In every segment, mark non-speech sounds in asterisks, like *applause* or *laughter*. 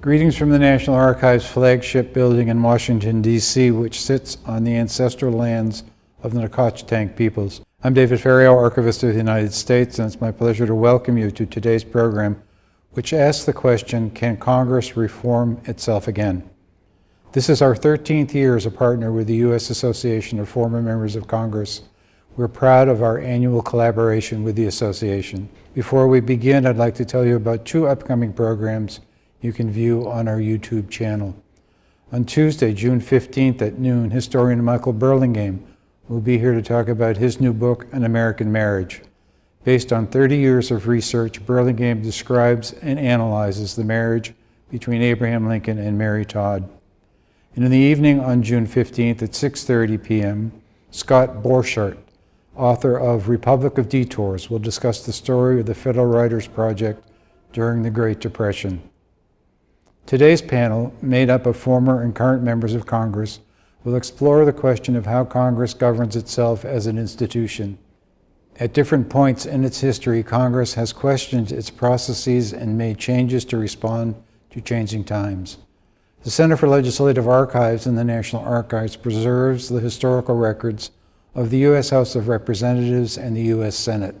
Greetings from the National Archives flagship building in Washington, D.C., which sits on the ancestral lands of the Nacotchtank peoples. I'm David Ferriero, Archivist of the United States, and it's my pleasure to welcome you to today's program, which asks the question, can Congress reform itself again? This is our 13th year as a partner with the U.S. Association of Former Members of Congress. We're proud of our annual collaboration with the association. Before we begin, I'd like to tell you about two upcoming programs you can view on our YouTube channel. On Tuesday, June 15th at noon, historian Michael Burlingame will be here to talk about his new book, An American Marriage. Based on 30 years of research, Burlingame describes and analyzes the marriage between Abraham Lincoln and Mary Todd. And in the evening on June 15th at 6.30 p.m., Scott Borchert, author of Republic of Detours, will discuss the story of the Federal Writers Project during the Great Depression. Today's panel, made up of former and current members of Congress, will explore the question of how Congress governs itself as an institution. At different points in its history, Congress has questioned its processes and made changes to respond to changing times. The Center for Legislative Archives in the National Archives preserves the historical records of the U.S. House of Representatives and the U.S. Senate.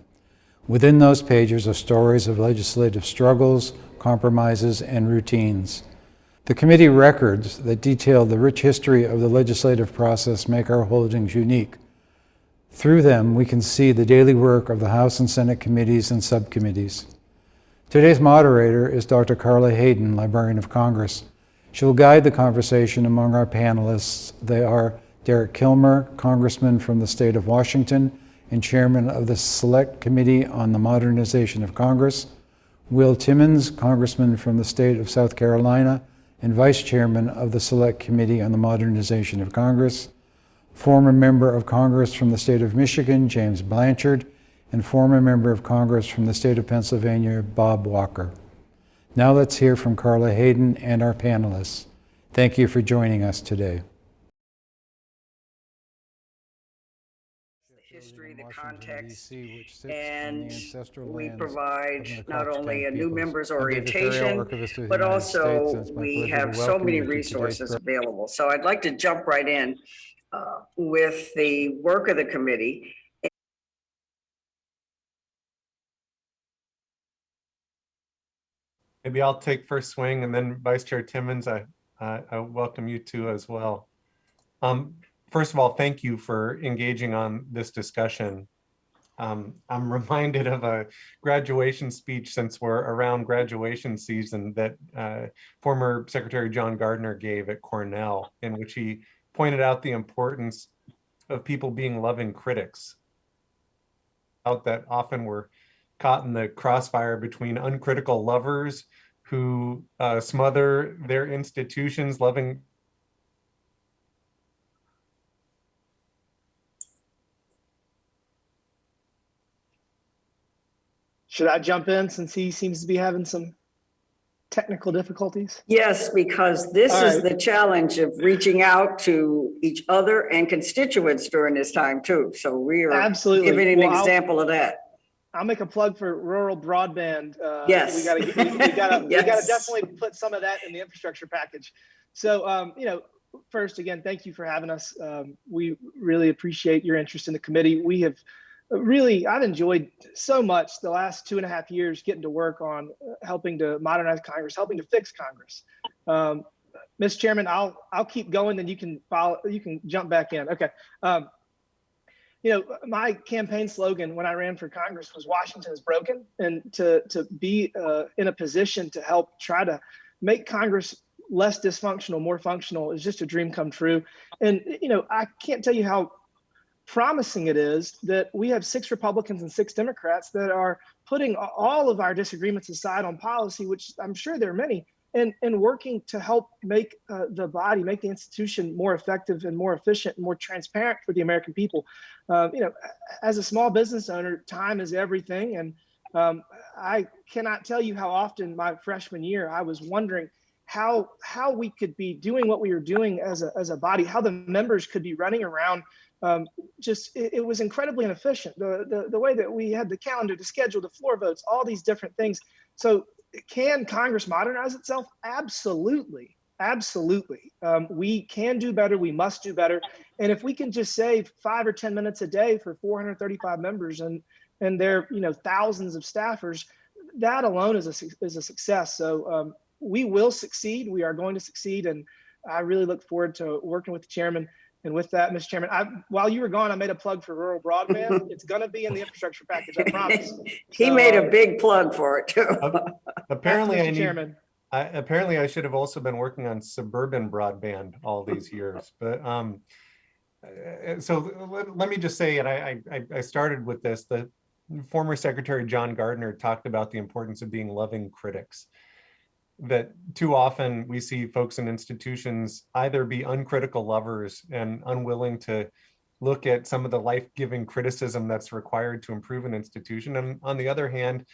Within those pages are stories of legislative struggles, compromises, and routines. The committee records that detail the rich history of the legislative process make our holdings unique. Through them, we can see the daily work of the House and Senate committees and subcommittees. Today's moderator is Dr. Carla Hayden, Librarian of Congress. She will guide the conversation among our panelists. They are Derek Kilmer, Congressman from the state of Washington and Chairman of the Select Committee on the Modernization of Congress, Will Timmons, Congressman from the state of South Carolina and Vice Chairman of the Select Committee on the Modernization of Congress, former Member of Congress from the state of Michigan, James Blanchard, and former Member of Congress from the state of Pennsylvania, Bob Walker. Now let's hear from Carla Hayden and our panelists. Thank you for joining us today. The context, and we provide not only a new members orientation, but also we have so many resources available. So I'd like to jump right in uh, with the work of the committee. Maybe I'll take first swing and then Vice Chair Timmons, I, uh, I welcome you too as well. Um, first of all, thank you for engaging on this discussion. Um, I'm *laughs* reminded of a graduation speech since we're around graduation season that uh, former Secretary John Gardner gave at Cornell, in which he pointed out the importance of people being loving critics. Out that often we're caught in the crossfire between uncritical lovers who uh, smother their institutions, loving Should I jump in since he seems to be having some technical difficulties? Yes, because this All is right. the challenge of reaching out to each other and constituents during this time too. So we are Absolutely. giving an Well, I'll- example of that. I'll make a plug for rural broadband. Uh, Yes. We gotta, we, we gotta, *laughs* we gotta Yes. definitely put some of that in the infrastructure package. So, um, you know, first, again, thank you for having us. Um, we really appreciate your interest in the committee. We have really, I've enjoyed so much the last two and a half years getting to work on uh, helping to modernize Congress, helping to fix Congress. Um. Chairman, I'll, I'll keep going, then you can follow, you can jump back in. Okay. Um, you know, my campaign slogan when I ran for Congress was Washington is broken. And to, to be uh, in a position to help try to make Congress less dysfunctional, more functional is just a dream come true. And, you know, I can't tell you how promising it is that we have six Republicans and six Democrats that are putting all of our disagreements aside on policy, which I'm sure there are many, and, and working to help make uh, the body, make the institution more effective and more efficient and more transparent for the American people. Um, you know, as a small business owner, time is everything. And um, I cannot tell you how often my freshman year, I was wondering how how we could be doing what we were doing as a, as a body, how the members could be running around um, just it, it, was incredibly inefficient. The, the the way that we had the calendar, the schedule, the floor votes, all these different things. So can Congress modernize itself? Absolutely. Absolutely. Um, we can do better. We must do better. And if we can just save five or 10 minutes a day for 435 members and, and their, you know, thousands of staffers, that alone is a, is a success. So um, we will succeed. We are going to succeed. And I really look forward to working with the chairman. And with that, Mr. Chairman, I, while you were gone, I made a plug for rural broadband. *laughs* it's going to be in the infrastructure package, I promise. *laughs* He So, made a big plug for it too. *laughs* Apparently, Mr. I need, Chairman. I, apparently I should have also been working on suburban broadband all these years, but, um, uh, so let, let me just say, and I, I, I started with this, the former Secretary John Gardner talked about the importance of being loving critics. That too often we see folks in institutions either be uncritical lovers and unwilling to look at some of the life-giving criticism that's required to improve an institution. And on the other hand,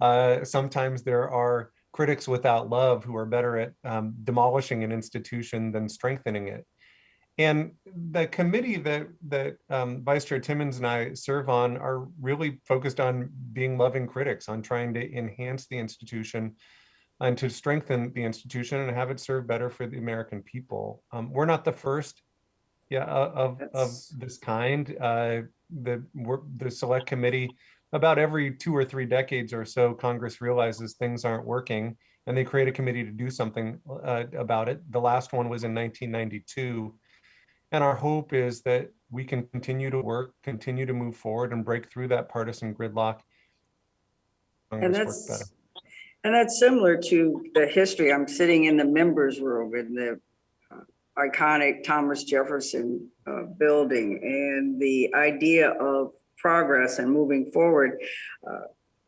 uh, sometimes there are critics without love who are better at um, demolishing an institution than strengthening it. And the committee that that um, Vice Chair Timmons and I serve on are really focused on being loving critics, on trying to enhance the institution and to strengthen the institution and have it serve better for the American people. Um, we're not the first, yeah, of of this kind. Uh, the we're, the select committee about every two or three decades or so, Congress realizes things aren't working and they create a committee to do something uh, about it. The last one was in 1992. And our hope is that we can continue to work, continue to move forward and break through that partisan gridlock. And Congress better. that's, and that's similar to the history. I'm sitting in the members room in the uh, iconic Thomas Jefferson uh, building and the idea of progress and moving forward uh,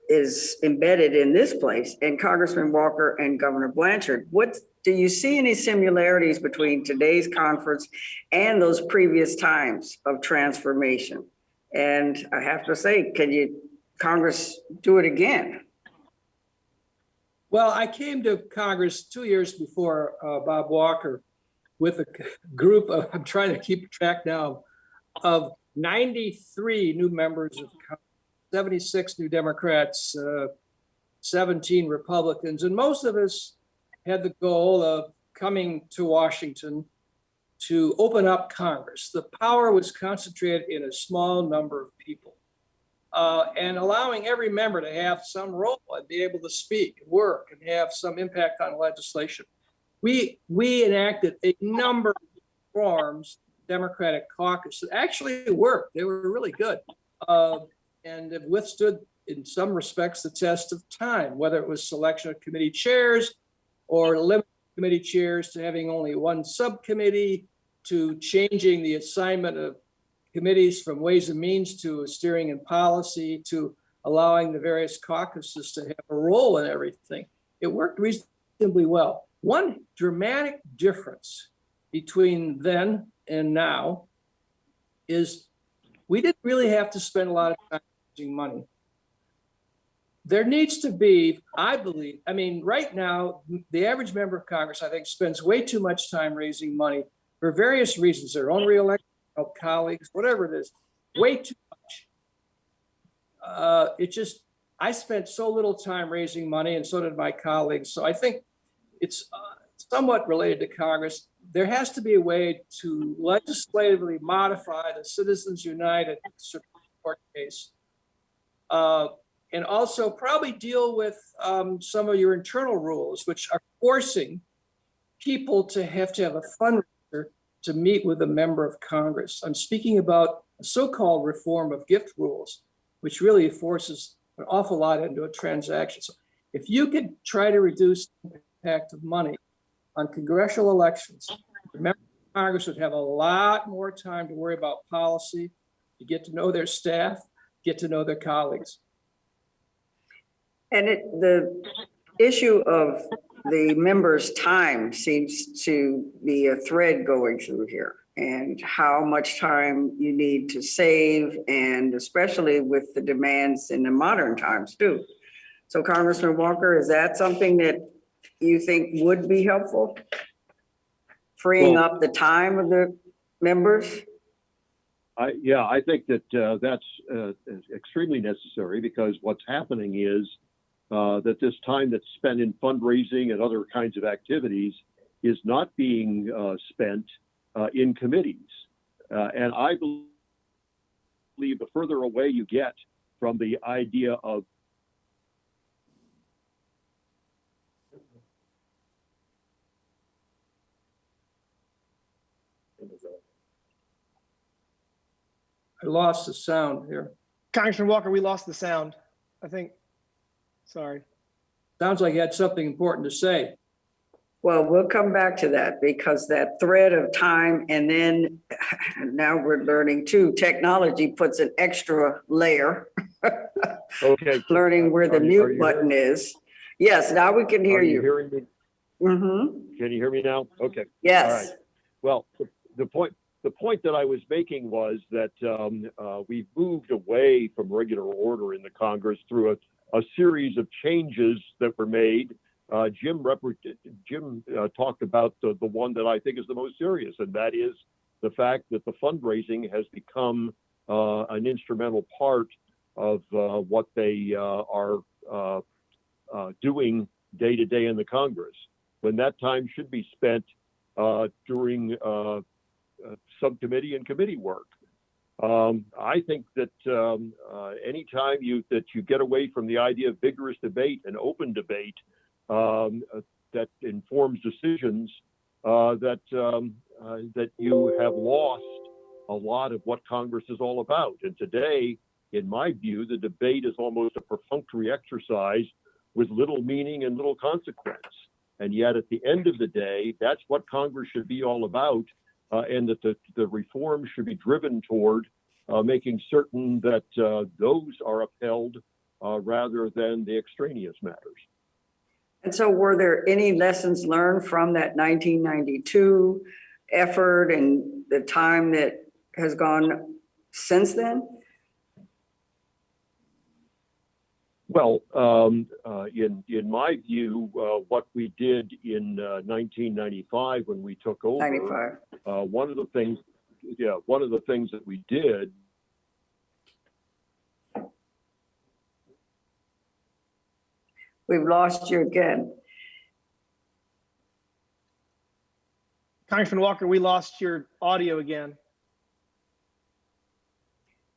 is embedded in this place and Congressman Walker and Governor Blanchard. What, do you see any similarities between today's conference and those previous times of transformation? And I have to say, can you, Congress, do it again? Well, I came to Congress two years before uh, Bob Walker with a group of, I'm trying to keep track now, of 93 new members of Congress, 76 new Democrats, uh, 17 Republicans, and most of us had the goal of coming to Washington to open up Congress. The power was concentrated in a small number of people uh, and allowing every member to have some role and be able to speak, work, and have some impact on legislation. We we enacted a number of reforms, Democratic caucus that actually worked. They were really good, uh, and have withstood, in some respects, the test of time. Whether it was selection of committee chairs, or limiting committee chairs to having only one subcommittee, to changing the assignment of committees from Ways and Means to Steering and Policy to allowing the various caucuses to have a role in everything. It worked reasonably well. One dramatic difference between then and now is we didn't really have to spend a lot of time raising money. There needs to be, I believe, I mean, right now, the average member of Congress, I think, spends way too much time raising money for various reasons, their own reelection help colleagues, whatever it is, way too much. Uh, it just, I spent so little time raising money and so did my colleagues. So I think it's uh, somewhat related to Congress. There has to be a way to legislatively modify the Citizens United Supreme Court case. Uh, and also probably deal with um, some of your internal rules, which are forcing people to have to have a fundraiser to meet with a member of Congress. I'm speaking about a so-called reform of gift rules, which really forces an awful lot into a transaction. So if you could try to reduce the impact of money on congressional elections, of Congress would have a lot more time to worry about policy, to get to know their staff, get to know their colleagues. And it, the issue of the members' time seems to be a thread going through here. And how much time you need to save and especially with the demands in the modern times too. So Congressman Walker, is that something that you think would be helpful? Freeing Well- up the time of the members? I, yeah, I think that uh, that's uh, extremely necessary because what's happening is uh, that this time that's spent in fundraising and other kinds of activities is not being uh, spent uh, in committees. Uh, and I believe the further away you get from the idea of I lost the sound here. Congressman Walker, we lost the sound. I think, sorry. Sounds like you had something important to say. Well, we'll come back to that because that thread of time and then *laughs* now we're learning too, technology puts an extra layer, okay, *laughs* learning where the Are you- are mute you button is. Yes, now we can hear are you you. hearing me? hmm Can you hear me now? Okay. yes. Well, the- the point, the point that I was making was that um, uh, we've moved away from regular order in the Congress through a, a series of changes that were made. Uh, Jim Jim uh, talked about the, the one that I think is the most serious, and that is the fact that the fundraising has become uh, an instrumental part of uh, what they uh, are uh, doing day to day in the Congress. When that time should be spent during subcommittee and committee work. Um, I think that um, uh, anytime you that you get away from the idea of vigorous debate and open debate um, uh, that informs decisions, uh, that um, uh, that you have lost a lot of what Congress is all about. And today, in my view, the debate is almost a perfunctory exercise with little meaning and little consequence. And yet, at the end of the day, that's what Congress should be all about and that the, the reform should be driven toward uh, making certain that uh, those are upheld uh, rather than the extraneous matters. And so were there any lessons learned from that 1992 effort and the time that has gone since then? Well, um, uh, in in my view, uh, what we did in uh, 1995 when we took over, 95. uh, one of the things, yeah, one of the things that we did We've lost you again. Congressman Walker, we lost your audio again.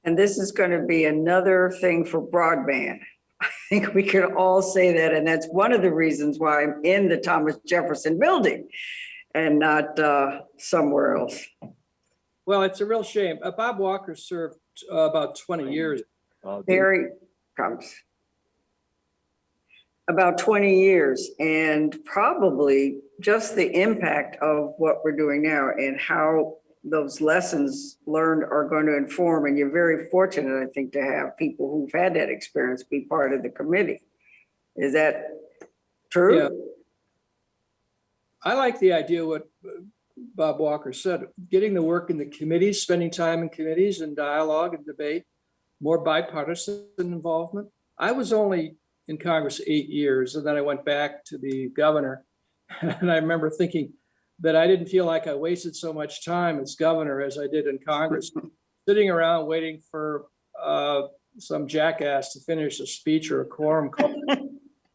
And this is going to be another thing for broadband. I *laughs* think we could all say that, and that's one of the reasons why I'm in the Thomas Jefferson building and not uh, somewhere else. Well, it's a real shame. Uh, Bob Walker served uh, about 20 years. uh, the- comes. About 20 years and probably just the impact of what we're doing now and how those lessons learned are going to inform. And you're very fortunate, I think, to have people who've had that experience be part of the committee. Is that true? Yeah. I like the idea what Bob Walker said, getting the work in the committees, spending time in committees and dialogue and debate, more bipartisan involvement. I was only in Congress eight years and then I went back to the governor. *laughs* And I remember thinking that I didn't feel like I wasted so much time as governor as I did in Congress, *laughs* sitting around waiting for uh, some jackass to finish a speech or a quorum call. *laughs*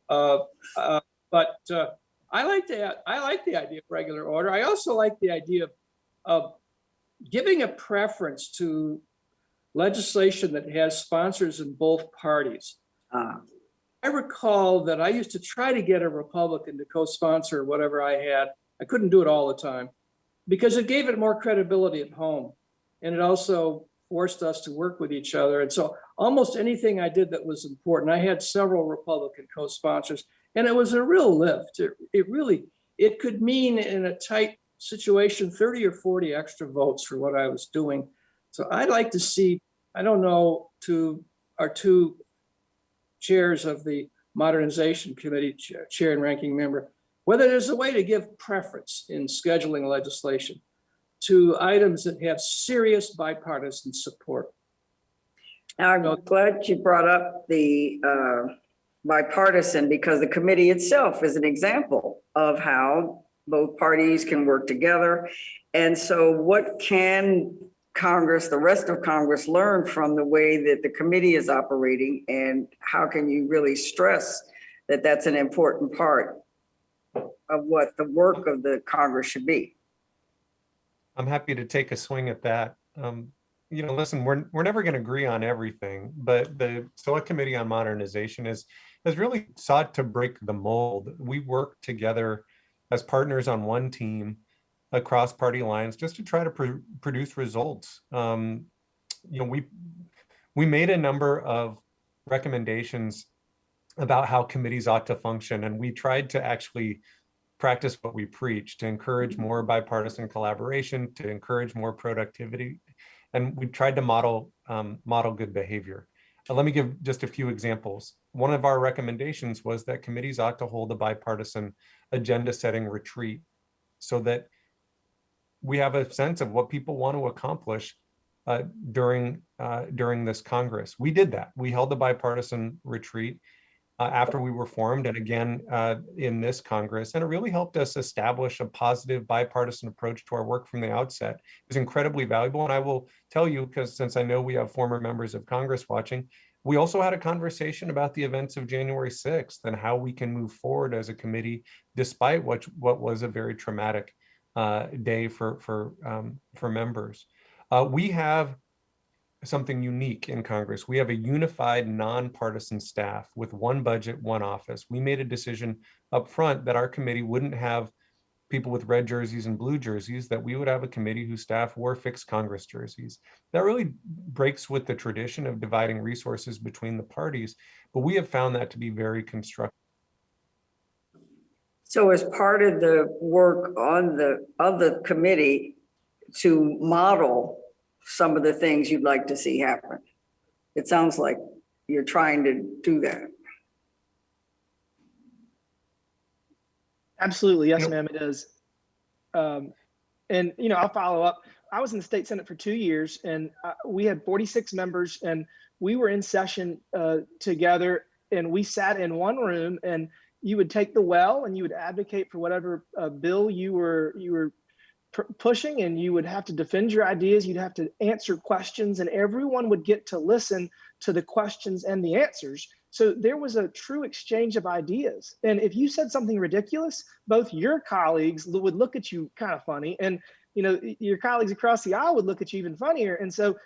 Uh, uh, But uh, I like the, I like the idea of regular order. I also like the idea of, of giving a preference to legislation that has sponsors in both parties. Ah, I recall that I used to try to get a Republican to co-sponsor whatever I had. I couldn't do it all the time because it gave it more credibility at home. And it also forced us to work with each other. And so almost anything I did that was important, I had several Republican co-sponsors and it was a real lift. It, it really, it could mean in a tight situation, 30 or 40 extra votes for what I was doing. So I'd like to see, I don't know, to our two chairs of the Modernization Committee, Chair Chair and Ranking Member, whether there's a way to give preference in scheduling legislation to items that have serious bipartisan support. I'm glad you brought up the uh, bipartisan because the committee itself is an example of how both parties can work together. And so what can Congress, the rest of Congress learn from the way that the committee is operating? And how can you really stress that that's an important part of what the work of the Congress should be. I'm happy to take a swing at that. Um, you know, listen, we're, we're never going to agree on everything, but the Select Committee on Modernization is, has really sought to break the mold. We work together as partners on one team across party lines just to try to pr produce results. Um, you know, we, we made a number of recommendations about how committees ought to function, and we tried to actually practice what we preach to encourage more bipartisan collaboration, to encourage more productivity, and we tried to model um, model good behavior. Uh, let me give just a few examples. One of our recommendations was that committees ought to hold a bipartisan agenda setting retreat so that we have a sense of what people want to accomplish uh, during uh, during this Congress. We did that. We held the bipartisan retreat uh, after we were formed and again uh, in this Congress. And it really helped us establish a positive bipartisan approach to our work from the outset. It was incredibly valuable. And I will tell you, because since I know we have former members of Congress watching, we also had a conversation about the events of January 6th and how we can move forward as a committee, despite what, what was a very traumatic uh, day for, for, um, for members. Uh, we have something unique in Congress. We have a unified nonpartisan staff with one budget, one office. We made a decision up front that our committee wouldn't have people with red jerseys and blue jerseys, that we would have a committee whose staff wore fixed Congress jerseys. That really breaks with the tradition of dividing resources between the parties, but we have found that to be very constructive. So as part of the work on the, of the committee to model some of the things you'd like to see happen. It sounds like you're trying to do that. Absolutely. Yes, ma'am, it is. Um, and, you know, I'll follow up. I was in the state senate for two years and uh, we had 46 members and we were in session uh, together and we sat in one room and you would take the well and you would advocate for whatever uh, bill you were you were pushing and you would have to defend your ideas. You'd have to answer questions and everyone would get to listen to the questions and the answers. So there was a true exchange of ideas. And if you said something ridiculous both your colleagues would look at you kind of funny and you know your colleagues across the aisle would look at you even funnier. And so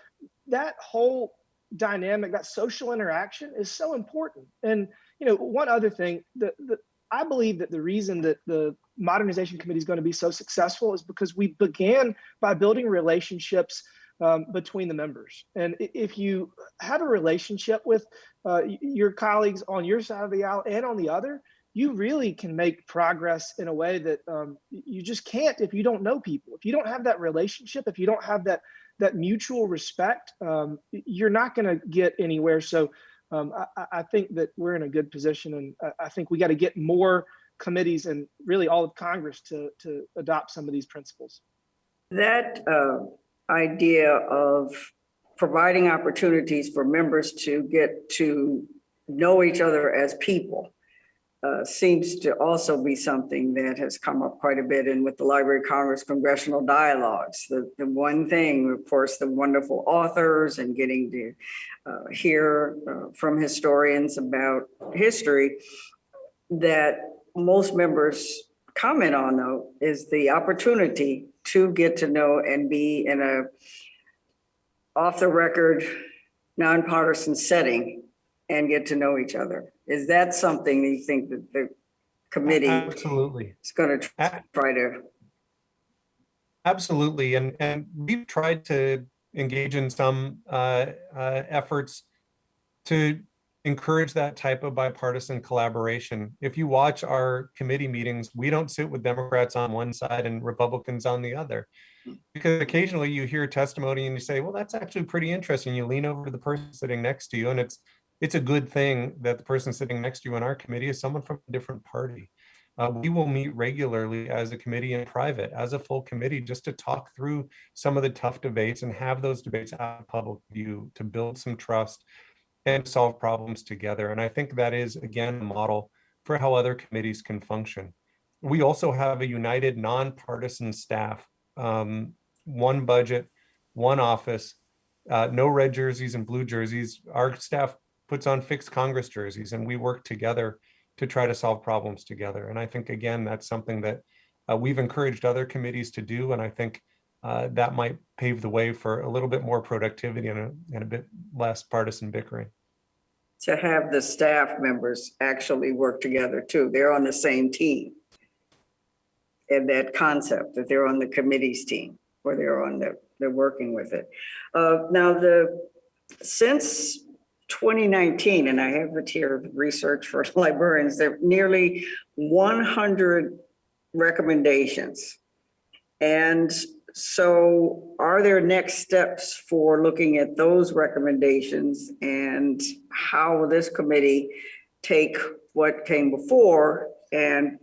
that whole dynamic that social interaction is so important. And you know one other thing the, the I believe that the reason that the modernization committee is going to be so successful is because we began by building relationships um, between the members. And if you have a relationship with uh, your colleagues on your side of the aisle and on the other, you really can make progress in a way that um, you just can't if you don't know people. If you don't have that relationship, if you don't have that that mutual respect, um, you're not going to get anywhere. So um, I, I, think that we're in a good position, and I think we got to get more committees and really all of Congress to to adopt some of these principles. That uh, idea of providing opportunities for members to get to know each other as people uh, seems to also be something that has come up quite a bit in with the Library of Congress congressional dialogues. The, the one thing, of course, the wonderful authors and getting to uh, hear uh, from historians about history that most members comment on though is the opportunity to get to know and be in a off the record nonpartisan setting and get to know each other. Is that something that you think that the committee Absolutely. is going to try to? Absolutely. And, and we've tried to engage in some uh, uh, efforts to encourage that type of bipartisan collaboration. If you watch our committee meetings, we don't sit with Democrats on one side and Republicans on the other. Because occasionally you hear testimony and you say, well, that's actually pretty interesting. You lean over to the person sitting next to you and it's it's a good thing that the person sitting next to you in our committee is someone from a different party. Uh, we will meet regularly as a committee in private, as a full committee, just to talk through some of the tough debates and have those debates out of public view to build some trust and solve problems together. And I think that is, again, a model for how other committees can function. We also have a united nonpartisan staff, um, one budget, one office, uh, no red jerseys and blue jerseys. Our staff puts on fixed Congress jerseys and we work together to try to solve problems together. And I think, again, that's something that uh, we've encouraged other committees to do. And I think uh, that might pave the way for a little bit more productivity and a, and a bit less partisan bickering. To have the staff members actually work together too. They're on the same team. And that concept that they're on the committee's team or they're on the, they're working with it. Uh, now the, since 2019, and I have it here, of research for *laughs* librarians, there are nearly 100 recommendations. And so are there next steps for looking at those recommendations and how will this committee take what came before and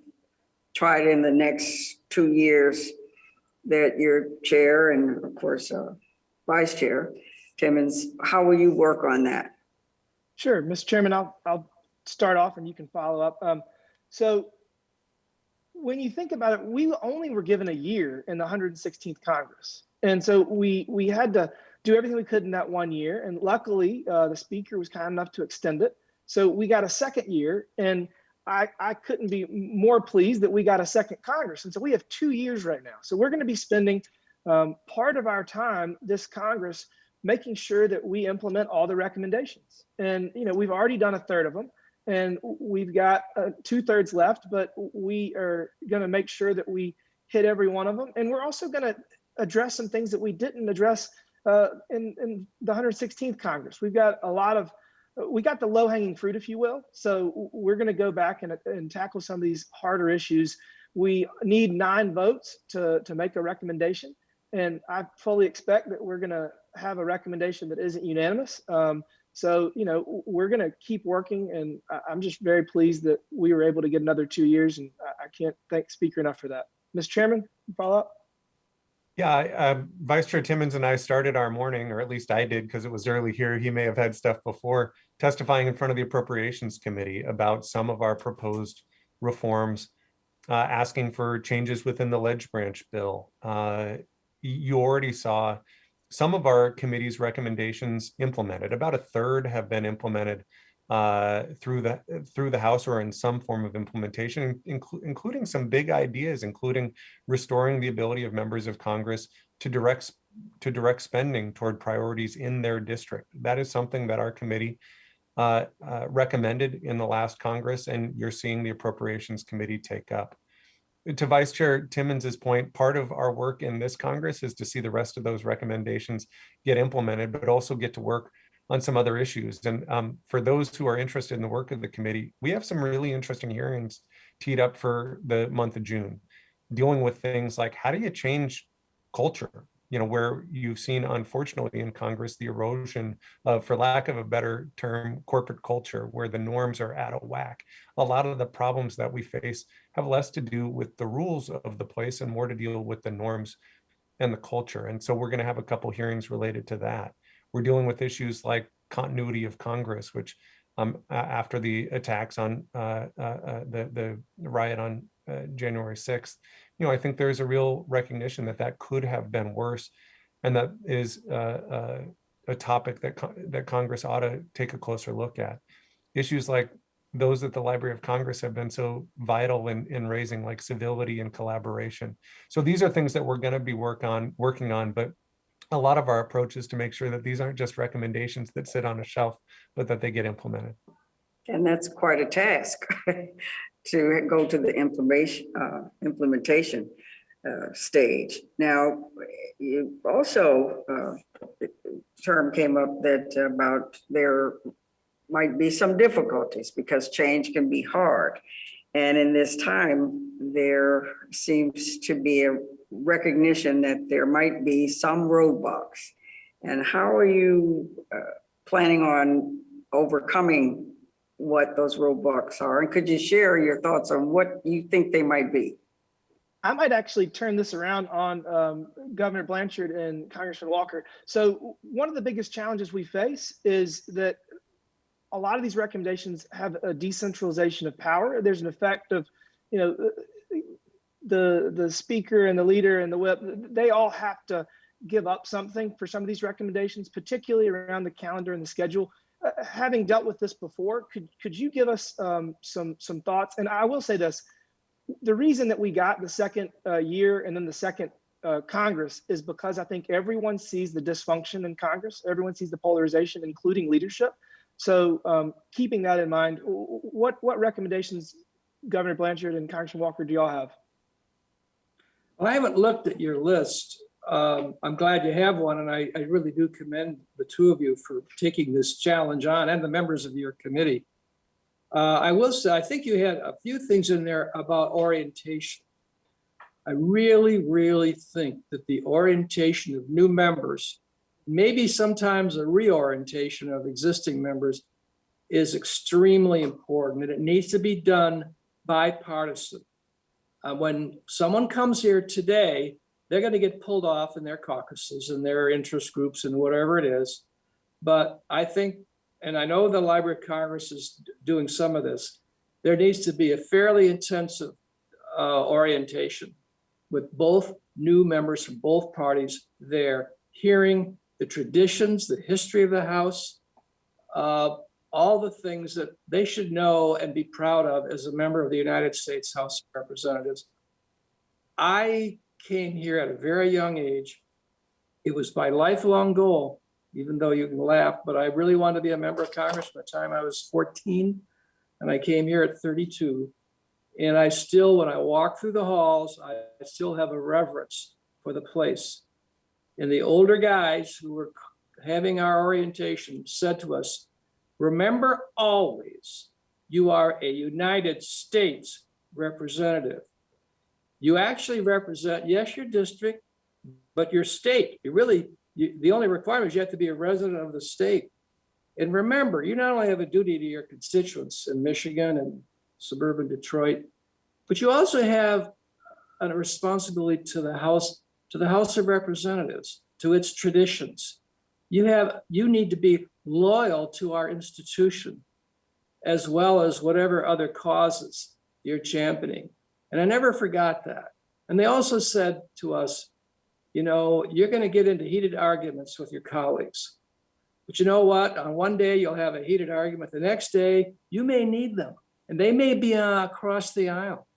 try it in the next two years that your chair and of course, uh, vice chair, Timmons, how will you work on that? Sure, Mr. Chairman, I'll, I'll start off and you can follow up. Um, so when you think about it, we only were given a year in the 116th Congress. And so we, we had to do everything we could in that one year. And luckily, uh, the speaker was kind enough to extend it. So we got a second year and I, I couldn't be more pleased that we got a second Congress. And so we have two years right now. So we're going to be spending um, part of our time this Congress making sure that we implement all the recommendations. And, you know, we've already done a third of them and we've got uh, two thirds left, but we are going to make sure that we hit every one of them. And we're also going to address some things that we didn't address uh, in, in the 116th Congress. We've got a lot of we got the low hanging fruit, if you will. So we're going to go back and, and tackle some of these harder issues. We need nine votes to, to make a recommendation. And I fully expect that we're going to have a recommendation that isn't unanimous. Um, so, you know, we're going to keep working. And I'm just very pleased that we were able to get another two years. And I can't thank Speaker enough for that. Mr. Chairman, follow up. Yeah, uh, Vice Chair Timmons and I started our morning, or at least I did because it was early here. He may have had stuff before testifying in front of the Appropriations Committee about some of our proposed reforms, uh, asking for changes within the ledge branch bill. Uh, you already saw some of our committee's recommendations implemented. About a third have been implemented uh, through the through the House or in some form of implementation, inclu including some big ideas, including restoring the ability of members of Congress to direct to direct spending toward priorities in their district. That is something that our committee uh, uh, recommended in the last Congress, and you're seeing the Appropriations Committee take up. To Vice Chair Timmons's point, part of our work in this Congress is to see the rest of those recommendations get implemented, but also get to work on some other issues. And um, for those who are interested in the work of the committee, we have some really interesting hearings teed up for the month of June, dealing with things like how do you change culture? You know, where you've seen, unfortunately, in Congress, the erosion of, for lack of a better term, corporate culture, where the norms are out of whack. A lot of the problems that we face have less to do with the rules of the place and more to deal with the norms and the culture. And so we're going to have a couple hearings related to that. We're dealing with issues like continuity of Congress, which um, after the attacks on uh, uh, uh, the, the riot on uh, January 6th, you know, I think there's a real recognition that that could have been worse. And that is uh, uh, a topic that, that Congress ought to take a closer look at. Issues like those at the Library of Congress have been so vital in, in raising like civility and collaboration. So these are things that we're going to be work on, working on, but a lot of our approach is to make sure that these aren't just recommendations that sit on a shelf, but that they get implemented. And that's quite a task *laughs* to go to the implementation, uh, implementation uh, stage. Now, you also, uh, term came up that about there might be some difficulties because change can be hard. And in this time, there seems to be a recognition that there might be some roadblocks. And how are you uh, planning on overcoming what those roadblocks are? And could you share your thoughts on what you think they might be? I might actually turn this around on um, Governor Blanchard and Congressman Walker. So one of the biggest challenges we face is that a lot of these recommendations have a decentralization of power. There's an effect of, you know, the the speaker and the leader and the whip they all have to give up something for some of these recommendations particularly around the calendar and the schedule having dealt with this before, could could you give us um, some some thoughts? And I will say this: the reason that we got the second uh, year and then the second uh, Congress is because I think everyone sees the dysfunction in Congress. Everyone sees the polarization, including leadership. So um, keeping that in mind, what what recommendations, Governor Blanchard and Congressman Walker, do y'all have? Well, I haven't looked at your list. Um, I'm glad you have one, and I, I really do commend the two of you for taking this challenge on and the members of your committee. Uh, I will say, I think you had a few things in there about orientation. I really, really think that the orientation of new members, maybe sometimes a reorientation of existing members, is extremely important, and it needs to be done bipartisan. Uh, when someone comes here today, they're going to get pulled off in their caucuses and their interest groups and whatever it is. But I think, and I know the Library of Congress is doing some of this, there needs to be a fairly intensive uh, orientation with both new members from both parties there, hearing the traditions, the history of the House, uh, all the things that they should know and be proud of as a member of the United States House of Representatives. I came here at a very young age. It was my lifelong goal, even though you can laugh, but I really wanted to be a member of Congress by the time I was 14. And I came here at 32. And I still, when I walk through the halls, I still have a reverence for the place. And the older guys who were having our orientation said to us, remember always, you are a United States representative. You actually represent, yes, your district, but your state. You really, you, the only requirement is you have to be a resident of the state. And remember, you not only have a duty to your constituents in Michigan and suburban Detroit, but you also have a responsibility to the House, to the House of Representatives, to its traditions. You have, you need to be loyal to our institution, as well as whatever other causes you're championing. And I never forgot that. And they also said to us, you know, you're going to get into heated arguments with your colleagues. But you know what? On one day, you'll have a heated argument. The next day, you may need them. And they may be uh, across the aisle.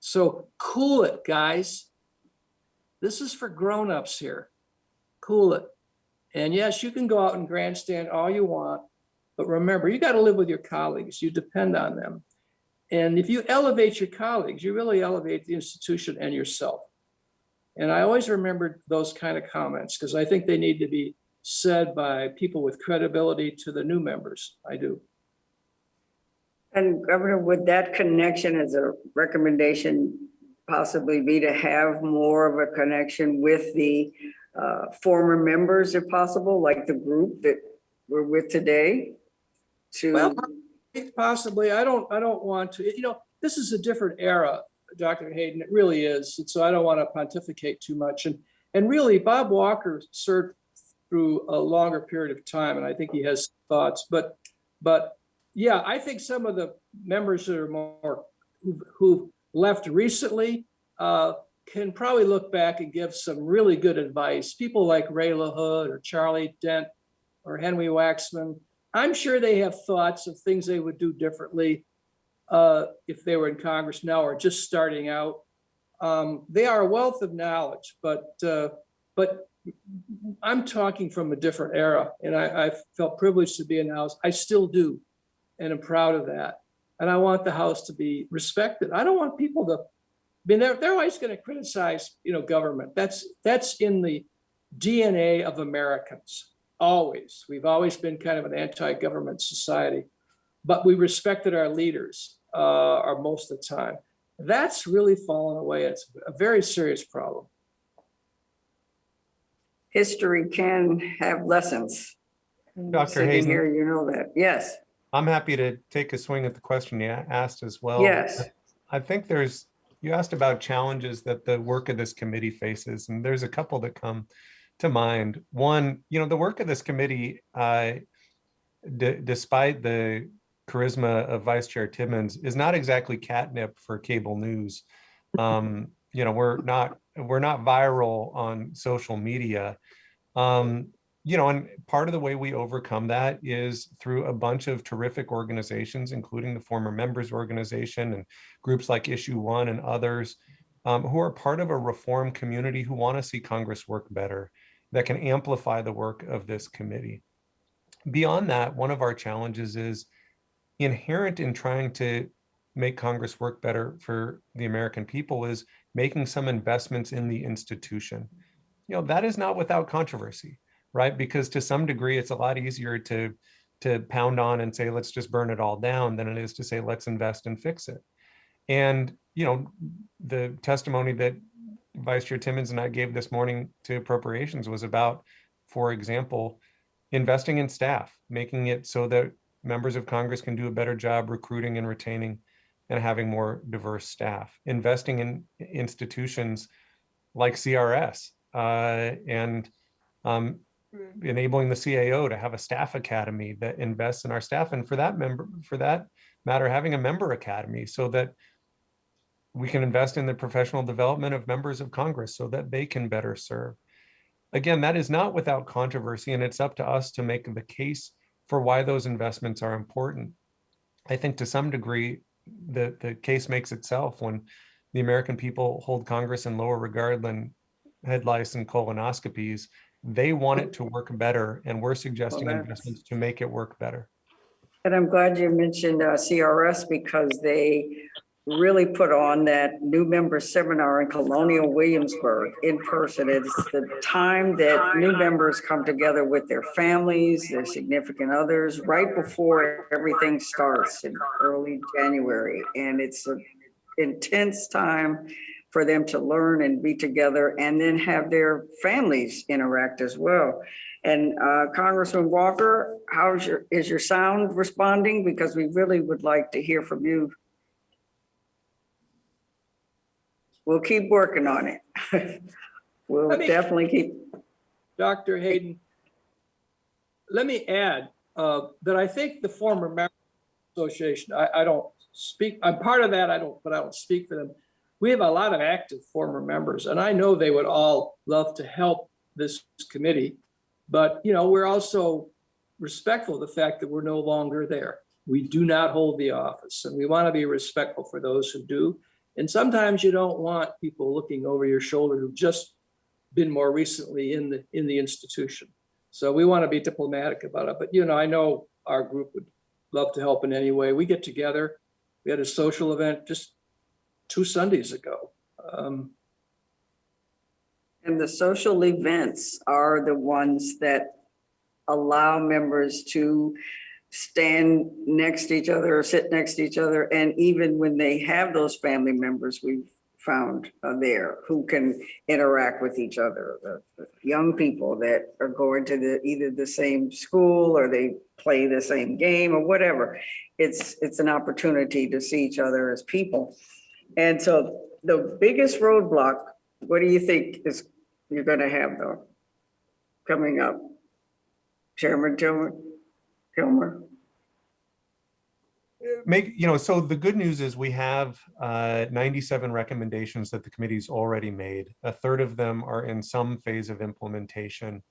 So cool it, guys. This is for grown-ups here. Cool it. And yes, you can go out and grandstand all you want. But remember, you got to live with your colleagues. You depend on them. And if you elevate your colleagues, you really elevate the institution and yourself. And I always remembered those kind of comments because I think they need to be said by people with credibility to the new members. I do. And Governor, would that connection as a recommendation possibly be to have more of a connection with the uh, former members if possible, like the group that we're with today? To Well, Possibly, I don't, I don't want to, you know, this is a different era, Dr. Hayden, it really is. And so I don't want to pontificate too much. And, and really Bob Walker served through a longer period of time, and I think he has thoughts, but, but yeah, I think some of the members that are more, who've, who've left recently, uh, can probably look back and give some really good advice. People like Ray LaHood or Charlie Dent or Henry Waxman, I'm sure they have thoughts of things they would do differently uh, if they were in Congress now or just starting out. Um, they are a wealth of knowledge, but uh, but I'm talking from a different era, and I, I felt privileged to be in the House. I still do, and I'm proud of that. And I want the House to be respected. I don't want people to. I mean, they're they're always going to criticize, you know, government. That's that's in the DNA of Americans always. We've always been kind of an anti-government society, but we respected our leaders uh, our most of the time. That's really fallen away. It's a very serious problem. history can have lessons. Dr. Sitting Hayden. here, you know that. Yes, I'm happy to take a swing at the question you asked as well. yes. I think there's, you asked about challenges that the work of this committee faces, and there's a couple that come to mind. One, you know, the work of this committee, uh, despite the charisma of Vice Chair Timmons, is not exactly catnip for cable news. Um, you know, we're not we're not viral on social media. Um, you know, and part of the way we overcome that is through a bunch of terrific organizations, including the former members organization and groups like Issue One and others, um, who are part of a reform community who want to see Congress work better, that can amplify the work of this committee. Beyond that, one of our challenges is inherent in trying to make Congress work better for the American people is making some investments in the institution. You know, that is not without controversy right? Because to some degree, it's a lot easier to to pound on and say, let's just burn it all down than it is to say, let's invest and fix it. And, you know, the testimony that Vice Chair Timmons and I gave this morning to appropriations was about, for example, investing in staff, making it so that members of Congress can do a better job recruiting and retaining and having more diverse staff, investing in institutions like CRS uh, and um, enabling the CAO to have a staff academy that invests in our staff. And for that member, for that matter, having a member academy so that we can invest in the professional development of members of Congress so that they can better serve. Again, that is not without controversy and it's up to us to make the case for why those investments are important. I think to some degree, the, the case makes itself when the American people hold Congress in lower regard than head lice and colonoscopies they want it to work better, and we're suggesting Well, investments to make it work better. And I'm glad you mentioned uh, CRS because they really put on that new member seminar in Colonial Williamsburg in person. It's the time that new members come together with their families, their significant others, right before everything starts in early January. And it's an intense time for them to learn and be together and then have their families interact as well. And uh, Congressman Walker, how's your, is your sound responding? Because we really would like to hear from you. We'll keep working on it. *laughs* We'll Let me- definitely keep, Dr. Hayden, let me add uh, that I think the former member association, I, I don't speak, I'm part of that, I don't, but I don't speak for them. We have a lot of active former members, and I know they would all love to help this committee. But, you know, we're also respectful of the fact that we're no longer there. We do not hold the office, and we want to be respectful for those who do. And sometimes you don't want people looking over your shoulder who've just been more recently in the, in the institution. So we want to be diplomatic about it, but you know, I know our group would love to help in any way. We get together. We had a social event just two Sundays ago. Um, and the social events are the ones that allow members to stand next to each other or sit next to each other. And even when they have those family members, we've found uh, there who can interact with each other. The- the Young people that are going to the, either the same school or they play the same game or whatever. It's, it's an opportunity to see each other as people. And so the biggest roadblock, what do you think is, you're gonna have though, coming up? Chairman Tillman, Make, you know, so the good news is we have uh, 97 recommendations that the committee's already made. A third of them are in some phase of implementation.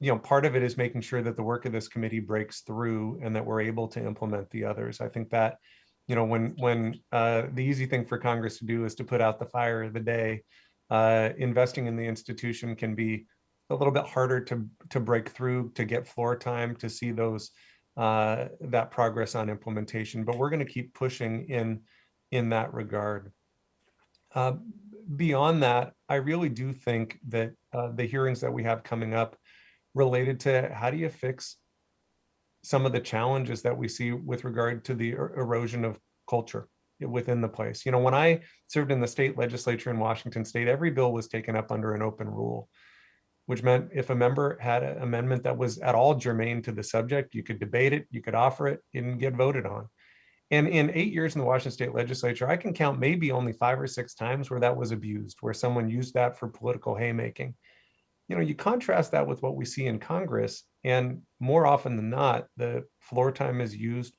You know, part of it is making sure that the work of this committee breaks through and that we're able to implement the others. I think that, you know, when when uh, the easy thing for Congress to do is to put out the fire of the day, uh, investing in the institution can be a little bit harder to to break through, to get floor time, to see those uh, that progress on implementation, but we're going to keep pushing in in that regard. Uh, beyond that, I really do think that uh, the hearings that we have coming up related to how do you fix some of the challenges that we see with regard to the er- erosion of culture within the place. You know, when I served in the state legislature in Washington state, every bill was taken up under an open rule which meant if a member had an amendment that was at all germane to the subject, you could debate it, you could offer it, and get voted on. And in eight years in the Washington State Legislature, I can count maybe only five or six times where that was abused, where someone used that for political haymaking. You know, you contrast that with what we see in Congress, and more often than not, the floor time is used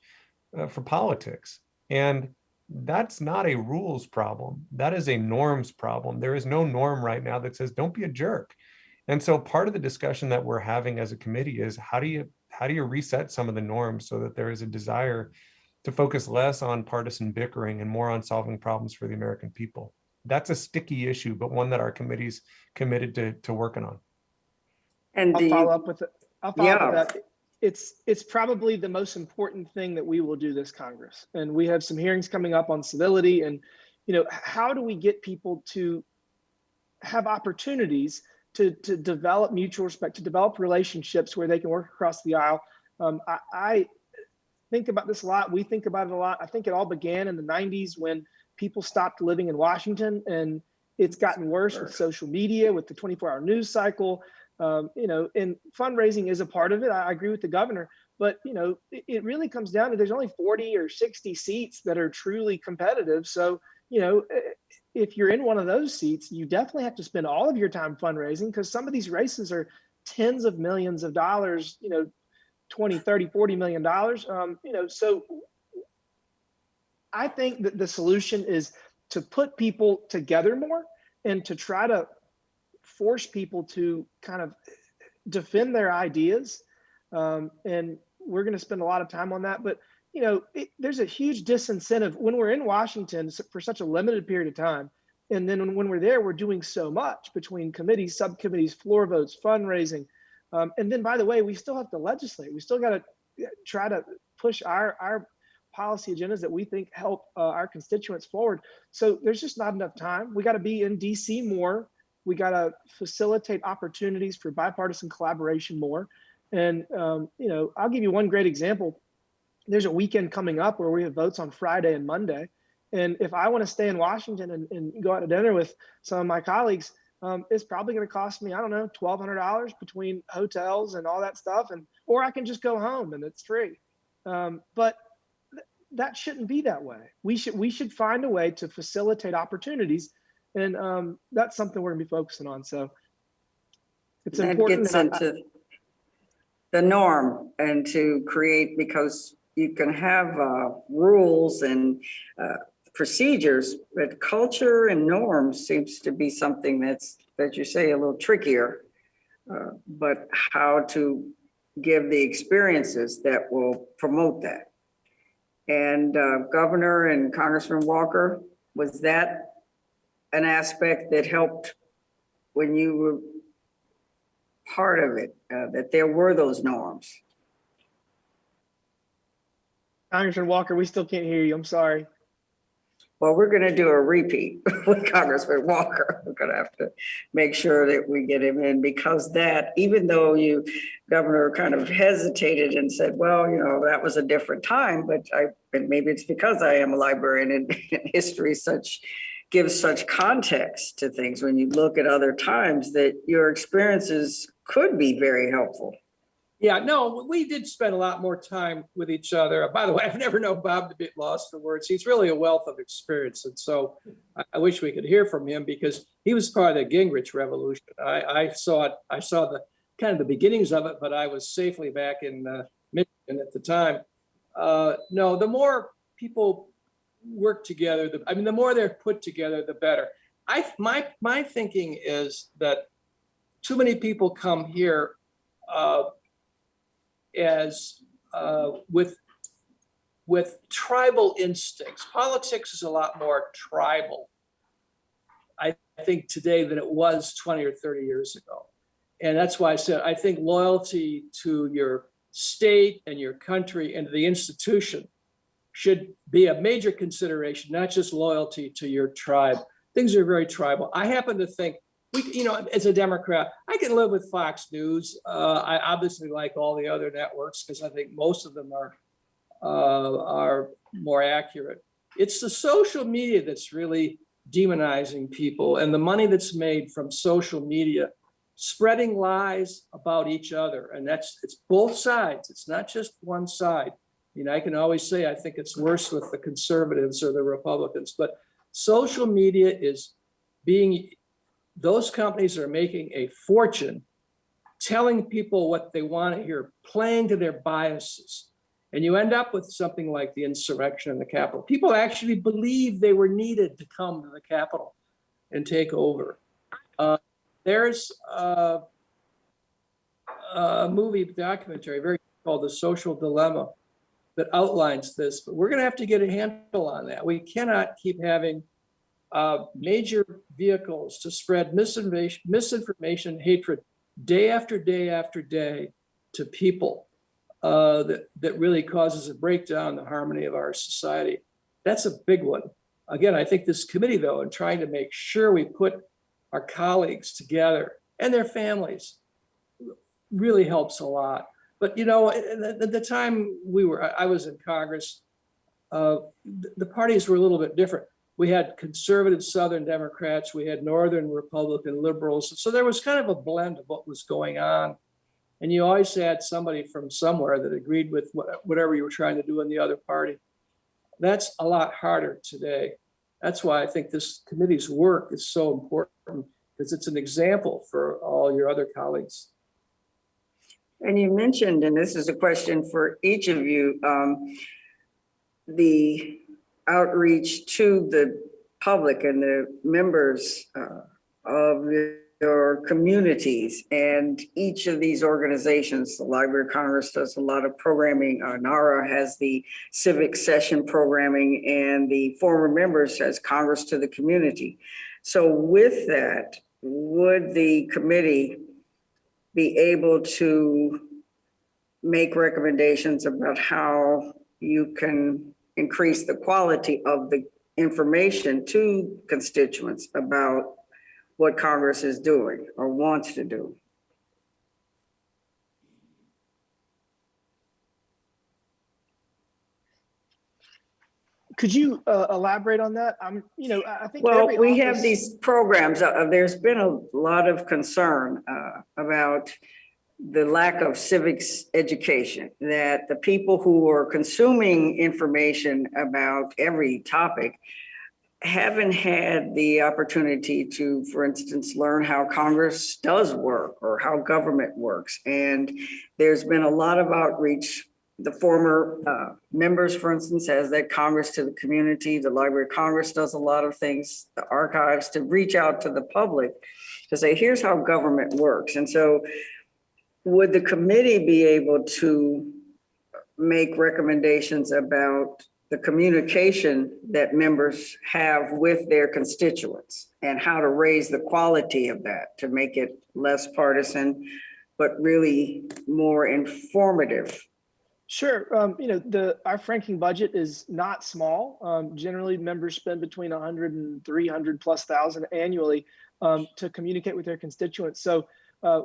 uh, for politics. And that's not a rules problem. That is a norms problem. There is no norm right now that says, don't be a jerk And so part of the discussion that we're having as a committee is how do you how do you reset some of the norms so that there is a desire to focus less on partisan bickering and more on solving problems for the American people? That's a sticky issue, but one that our committee's committed to, to working on. And I'll do follow up with it. I'll follow up with Yeah. that. It's, it's probably the most important thing that we will do this Congress. And we have some hearings coming up on civility and, you know, how do we get people to have opportunities to, to develop mutual respect, to develop relationships where they can work across the aisle? Um, I, I think about this a lot. We think about it a lot. I think it all began in the 90s when people stopped living in Washington and it's gotten worse with social media, with the 24 hour news cycle um, you know, and fundraising is a part of it. I, I agree with the governor, but you know, it, it really comes down to there's only 40 or 60 seats that are truly competitive. So, you know, eh, if you're in one of those seats, you definitely have to spend all of your time fundraising because some of these races are tens of millions of dollars, you know, 20, 30, 40 million dollars. Um, you know, so I think that the solution is to put people together more and to try to force people to kind of defend their ideas. Um, and we're going to spend a lot of time on that. But, you know, it, there's a huge disincentive when we're in Washington for such a limited period of time. And then when, we're there, we're doing so much between committees, subcommittees, floor votes, fundraising. Um, and then, by the way, we still have to legislate. We still got to try to push our, our policy agendas that we think help uh, our constituents forward. So there's just not enough time. We got to be in DC more we got to facilitate opportunities for bipartisan collaboration more. And, um, you know, I'll give you one great example. There's a weekend coming up where we have votes on Friday and Monday. And if I want to stay in Washington and, and go out to dinner with some of my colleagues, um, it's probably going to cost me, I don't know, $1,200 between hotels and all that stuff. And, or I can just go home and it's free. Um, but th that shouldn't be that way. We should, we should find a way to facilitate opportunities and um, that's something we're gonna be focusing on. So it's that important. gets and I- into the norm and to create, because you can have uh, rules and uh, procedures, but culture and norms seems to be something that's, that you say, a little trickier. Uh, But how to give the experiences that will promote that. And uh, Governor and Congressman Walker, was that an aspect that helped when you were part of it, uh, that there were those norms? Congressman Walker, we still can't hear you. I'm sorry. Well, we're gonna do a repeat *laughs* with Congressman Walker. We're gonna have to make sure that we get him in because that, even though you, Governor, kind of hesitated and said, well, you know, that was a different time, but I, and maybe it's because I am a librarian and *laughs* history such, gives such context to things when you look at other times that your experiences could be very helpful. Yeah, no, we did spend a lot more time with each other. By the way, *laughs* I've never known Bob to be lost for words. He's really a wealth of experience. And so I, wish we could hear from him because he was part of the Gingrich revolution. I, I saw it, I saw the kind of the beginnings of it, but I was safely back in uh, Michigan at the time. Uh, no, the more people work together, the, I mean, the more they're put together, the better. I, my, my thinking is that too many people come here uh, as uh, with with tribal instincts. Politics is a lot more tribal, I think, today than it was 20 or 30 years ago. And that's why I said I think loyalty to your state and your country and the institution should be a major consideration, not just loyalty to your tribe. Things are very tribal. I happen to think we, you know, as a Democrat, I can live with Fox News. Uh, I obviously like all the other networks because I think most of them are uh, are more accurate. It's the social media that's really demonizing people and the money that's made from social media, spreading lies about each other. And that's, it's both sides. It's not just one side. You know, I can always say, I think it's worse with the conservatives or the Republicans, but social media is being those companies are making a fortune telling people what they want to hear, playing to their biases. And you end up with something like the insurrection in the Capitol. People actually believe they were needed to come to the Capitol and take over. Uh, there's uh, a movie documentary, very called The Social Dilemma, that outlines this, but we're gonna have to get a handle on that. We cannot keep having uh, major vehicles to spread misinformation, misinformation, hatred, day after day after day to people uh, that, that really causes a breakdown in the harmony of our society. That's a big one. Again, I think this committee though, in trying to make sure we put our colleagues together and their families really helps a lot. But you know, at the, the time we were, I was in Congress, uh, the parties were a little bit different. We had conservative Southern Democrats, we had Northern Republican liberals. So there was kind of a blend of what was going on. And you always had somebody from somewhere that agreed with what- whatever you were trying to do in the other party. That's a lot harder today. That's why I think this committee's work is so important because it's an example for all your other colleagues. And you mentioned, and this is a question for each of you, um, the outreach to the public and the members uh, of your communities. And each of these organizations, the Library of Congress does a lot of programming. Uh, NARA has the civic session programming and the former members has Congress to the community. So with that, would the committee be able to make recommendations about how you can increase the quality of the information to constituents about what Congress is doing or wants to do. Could you uh, elaborate on that? I'm, you know, I think. Well, we have these programs, uh, there's been a lot of concern uh, about the lack of civics education, that the people who are consuming information about every topic haven't had the opportunity to, for instance, learn how Congress does work or how government works. And there's been a lot of outreach. The former uh, members, for instance, has that Congress to the community. The Library of Congress does a lot of things, the archives, to reach out to the public to say, here's how government works. And so would the committee be able to make recommendations about the communication that members have with their constituents and how to raise the quality of that to make it less partisan, but really more informative? Sure. Um, you know, the, our franking budget is not small. Um, generally members spend between 100 and 300 plus thousand annually um, to communicate with their constituents. So uh,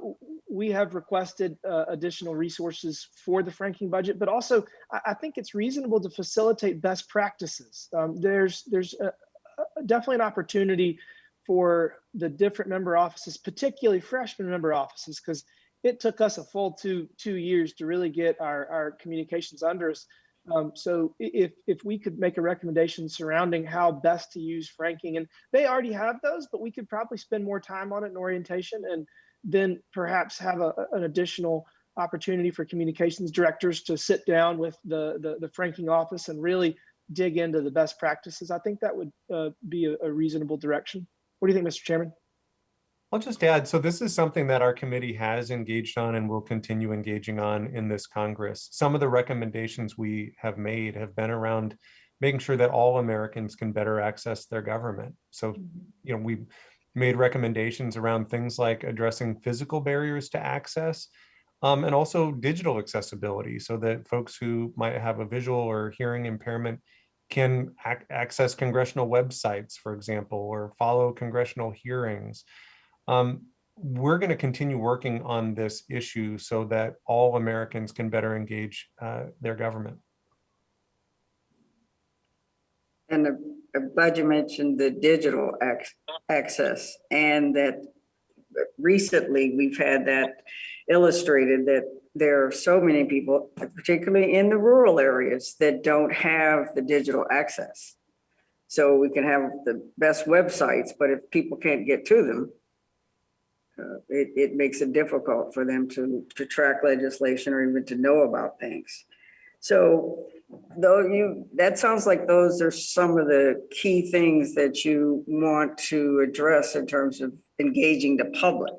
we have requested uh, additional resources for the franking budget, but also I, I think it's reasonable to facilitate best practices. Um, there's there's a, a- definitely an opportunity for the different member offices, particularly freshman member offices, because it took us a full two two years to really get our, our communications under us. Um, so if if we could make a recommendation surrounding how best to use franking, and they already have those, but we could probably spend more time on it in orientation and then perhaps have a, an additional opportunity for communications directors to sit down with the, the, the franking office and really dig into the best practices. I think that would uh, be a, a reasonable direction. What do you think, Mr. Chairman? I'll just add, so this is something that our committee has engaged on and will continue engaging on in this Congress. Some of the recommendations we have made have been around making sure that all Americans can better access their government. So, you know, we made recommendations around things like addressing physical barriers to access um, and also digital accessibility so that folks who might have a visual or hearing impairment can ac- access congressional websites, for example, or follow congressional hearings. Um, we're going to continue working on this issue so that all Americans can better engage uh, their government. And the budget mentioned the digital ac- access and that recently we've had that illustrated that there are so many people, particularly in the rural areas, that don't have the digital access. So we can have the best websites, but if people can't get to them, uh, it, it makes it difficult for them to, to track legislation or even to know about things. So though you, that sounds like those are some of the key things that you want to address in terms of engaging the public.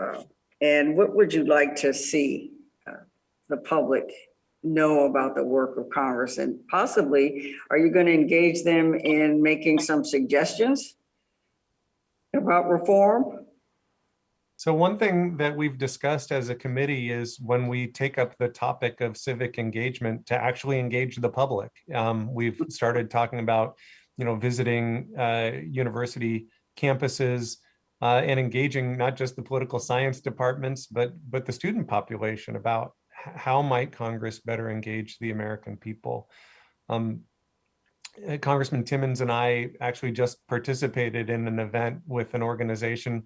Uh, And what would you like to see uh, the public know about the work of Congress? And possibly, are you going to engage them in making some suggestions about reform? So one thing that we've discussed as a committee is when we take up the topic of civic engagement to actually engage the public. Um, we've started talking about, you know, visiting uh, university campuses uh, and engaging not just the political science departments, but but the student population about how might Congress better engage the American people. Um, uh, Congressman Timmons and I actually just participated in an event with an organization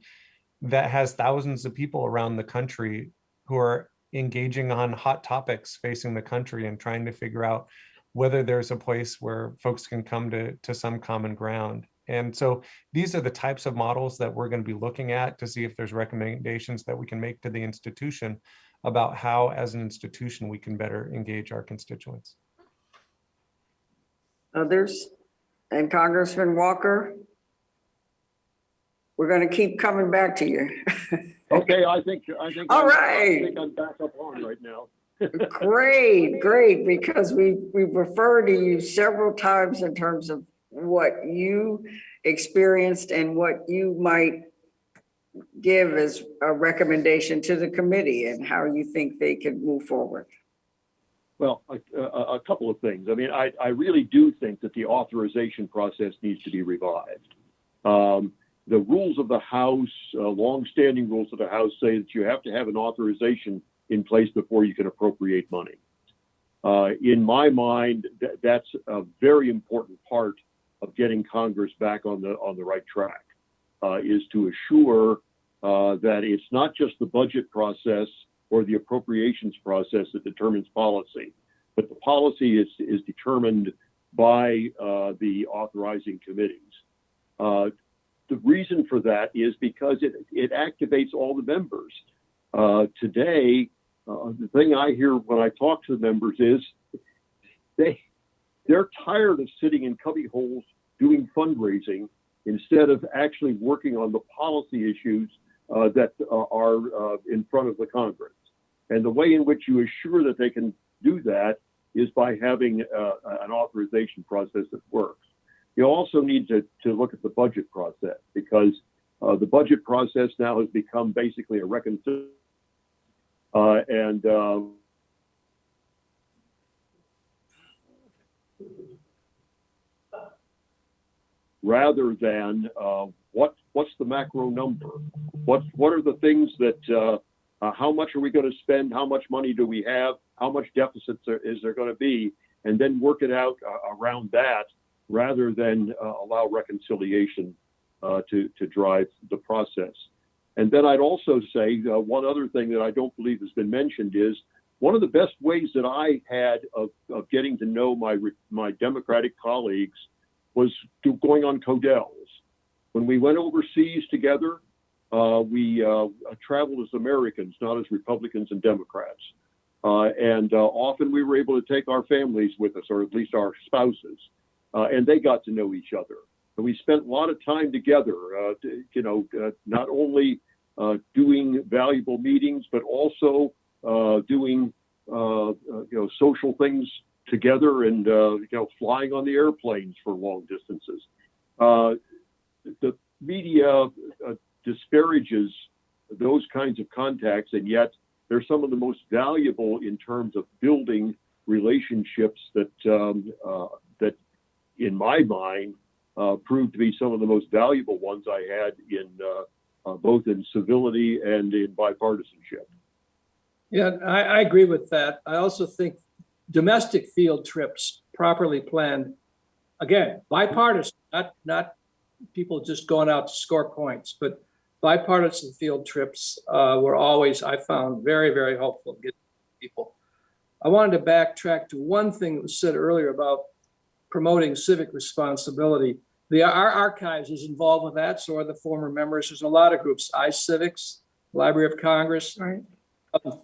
that has thousands of people around the country who are engaging on hot topics facing the country and trying to figure out whether there's a place where folks can come to, to some common ground. And so these are the types of models that we're going to be looking at to see if there's recommendations that we can make to the institution about how, as an institution, we can better engage our constituents. Others? And Congressman Walker? We're going to keep coming back to you. *laughs* Okay, I think, I think. All I'm- right. I think I'm back up on right now. *laughs* Great, great, because we, we've referred to you several times in terms of what you experienced and what you might give as a recommendation to the committee and how you think they could move forward. Well, a, a, a couple of things. I mean, I, I really do think that the authorization process needs to be revived. Um, the rules of the House, uh, longstanding rules of the House say that you have to have an authorization in place before you can appropriate money. Uh, in my mind, th- that's a very important part of getting Congress back on the on the right track. Uh, is to assure uh, that it's not just the budget process or the appropriations process that determines policy, but the policy is is determined by uh, the authorizing committees. Uh, the reason for that is because it, it activates all the members. Uh, today, uh, the thing I hear when I talk to the members is they they're tired of sitting in cubby holes doing fundraising instead of actually working on the policy issues uh, that uh, are uh, in front of the Congress. And the way in which you assure that they can do that is by having uh, an authorization process that works. You also need to, to look at the budget process because uh, the budget process now has become basically a reconciliation. Uh, and um, rather than uh, what what's the macro number? What what are the things that uh, how much are we going to spend? How much money do we have? How much deficits are, is there going to be? And then work it out uh, around that rather than uh, allow reconciliation uh, to, to drive the process. And then I'd also say uh, one other thing that I don't believe has been mentioned is one of the best ways that I had of, of getting to know my, my Democratic colleagues was to going on Codels. When we went overseas together, uh, we uh, traveled as Americans, not as Republicans and Democrats. Uh, and often we were able to take our families with us, or at least our spouses, uh, and they got to know each other. And we spent a lot of time together, uh, to, you know, uh, not only uh, doing valuable meetings, but also doing, you know, social things together and, you know, flying on the airplanes for long distances. the media disparages those kinds of contacts, and yet they're some of the most valuable in terms of building relationships that um, uh, in my mind, uh, proved to be some of the most valuable ones I had in uh, uh both in civility and in bipartisanship. Yeah, I, I agree with that. I also think domestic field trips properly planned, again, bipartisan, not not people just going out to score points, but bipartisan field trips uh, were always, I found, very, very helpful getting people. I wanted to backtrack to one thing that was said earlier about promoting civic responsibility. The our archives is involved with that, so are the former members. There's a lot of groups, iCivics, Library of Congress. Right. Um,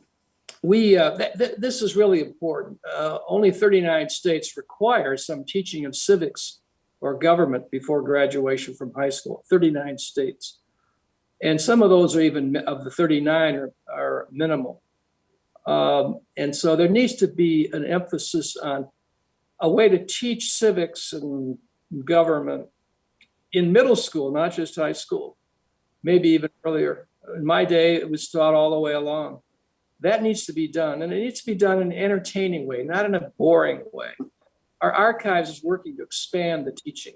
we uh, th th this is really important. Uh, only 39 states require some teaching of civics or government before graduation from high school. 39 states. And some of those are even of the 39 are, are minimal. Um, and so there needs to be an emphasis on a way to teach civics and government in middle school, not just high school, maybe even earlier. In my day, it was taught all the way along. That needs to be done, and it needs to be done in an entertaining way, not in a boring way. Our archives is working to expand the teaching